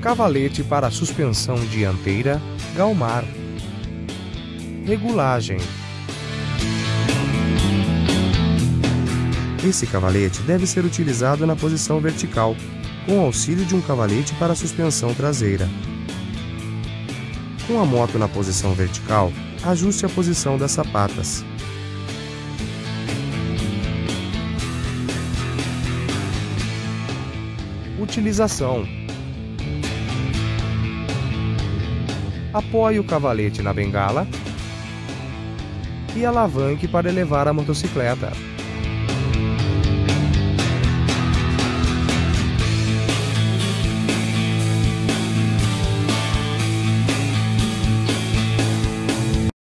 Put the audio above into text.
Cavalete para suspensão dianteira, Galmar. Regulagem. Esse cavalete deve ser utilizado na posição vertical, com auxílio de um cavalete para suspensão traseira. Com a moto na posição vertical, ajuste a posição das sapatas. Utilização: Apoie o cavalete na bengala e alavanque para elevar a motocicleta.